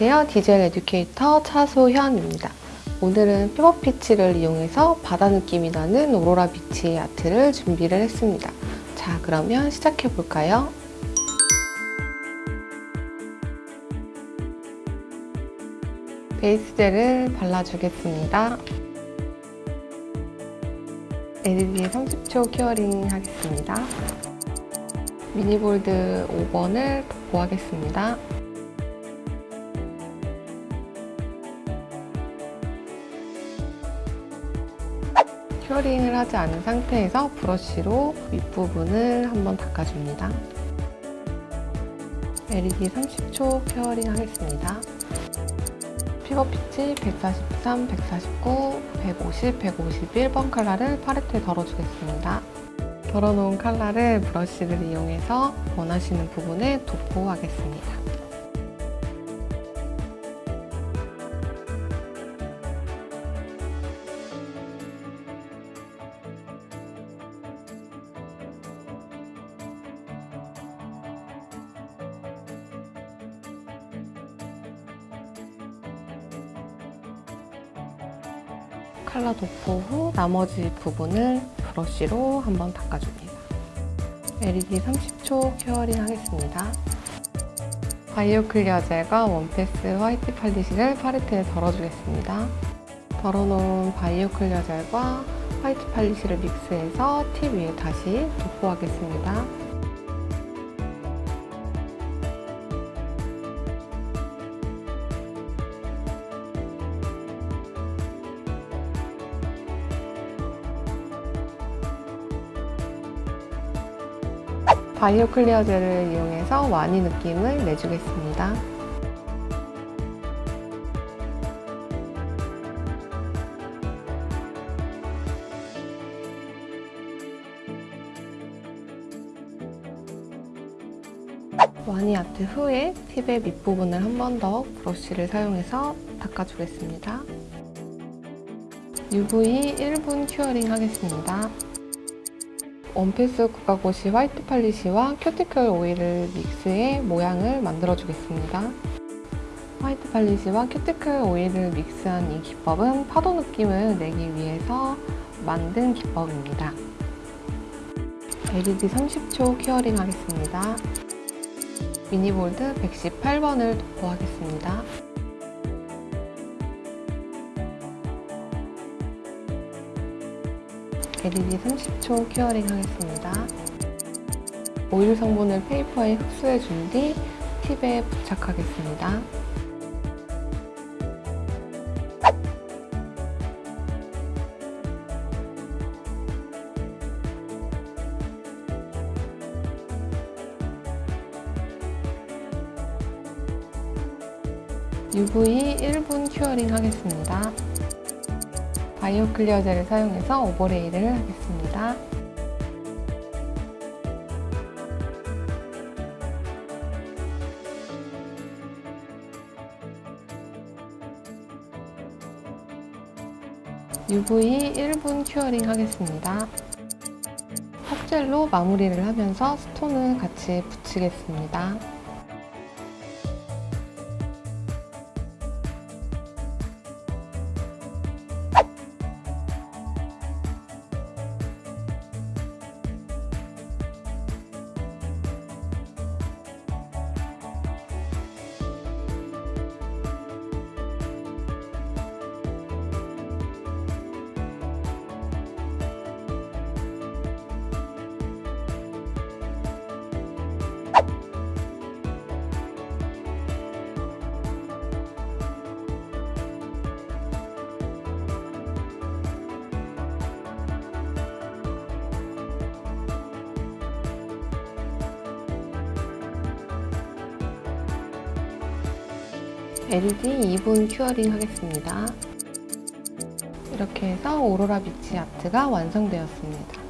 안녕하세요. 디젤 educator 차소현입니다. 오늘은 픽업 피치를 이용해서 바다 느낌이 나는 오로라 beach art를 준비를 했습니다. 자, 그러면 시작해 볼까요? 베이스 젤을 발라주겠습니다. LED 30초 curing 하겠습니다. 미니볼드 5번을 도포하겠습니다. curing을 하지 않은 상태에서 브러쉬로 윗부분을 한번 닦아줍니다. LED 30초 curing 하겠습니다. 픽업 피치 143, 149, 150, 151번 컬러를 팔레트에 덜어주겠습니다. 덜어놓은 컬러를 브러쉬를 이용해서 원하시는 부분에 도포하겠습니다. 컬러 도포 후 나머지 부분을 브러쉬로 한번 닦아줍니다. LED 30초 curing 하겠습니다. 바이오 clear 젤과 원패스 화이트 polish를 팔레트에 덜어주겠습니다. 덜어놓은 바이오 clear 젤과 화이트 polish를 믹스해서 팁 위에 다시 도포하겠습니다. 바이오 clear 젤을 이용해서 와니 느낌을 내주겠습니다. 와니 아트 후에 팁의 밑부분을 한 번 더 브러쉬를 사용해서 닦아주겠습니다. UV 1분 curing 하겠습니다. 원패스 국가고시 화이트 polish와 큐티클 오일을 믹스해 모양을 만들어 주겠습니다. 화이트 polish와 큐티클 오일을 믹스한 이 기법은 파도 느낌을 내기 위해서 만든 기법입니다. LED 30초 curing 하겠습니다. 미니볼드 118번을 도포하겠습니다. LED 30초 curing 하겠습니다. 오일 성분을 페이퍼에 흡수해 준 뒤 팁에 부착하겠습니다. UV 1분 curing 하겠습니다. 바이오 clear 젤을 사용해서 overlay를 하겠습니다. UV 1분 curing 하겠습니다. 석젤로 마무리를 하면서 stone을 같이 붙이겠습니다. LED 2분 큐어링 하겠습니다. 이렇게 해서 오로라 비치 아트가 완성되었습니다.